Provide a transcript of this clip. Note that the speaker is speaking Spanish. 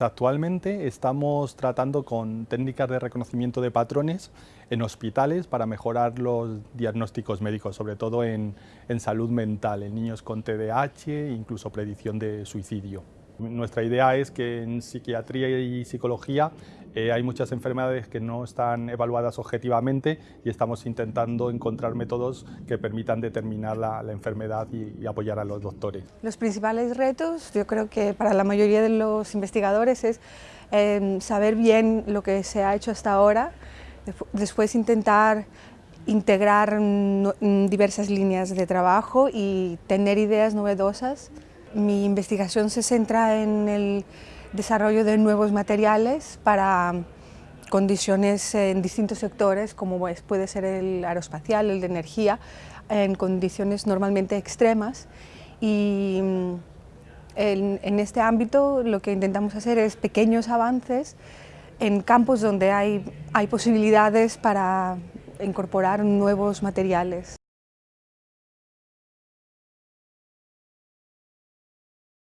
Actualmente estamos tratando con técnicas de reconocimiento de patrones en hospitales para mejorar los diagnósticos médicos, sobre todo en, en salud mental, en niños con TDAH e incluso predicción de suicidio. Nuestra idea es que en psiquiatría y psicología eh, hay muchas enfermedades que no están evaluadas objetivamente y estamos intentando encontrar métodos que permitan determinar la, enfermedad y, apoyar a los doctores. Los principales retos, yo creo que para la mayoría de los investigadores es em, saber bien lo que se ha hecho hasta ahora, después intentar integrar diversas líneas de trabajo y tener ideas novedosas mi investigación se centra en el desarrollo de nuevos materiales para condiciones en distintos sectores, como puede ser el aeroespacial, el de energía, en condiciones normalmente extremas. Y mm, en, este ámbito lo que intentamos hacer es pequeños avances en campos donde hay, hay posibilidades para incorporar nuevos materiales.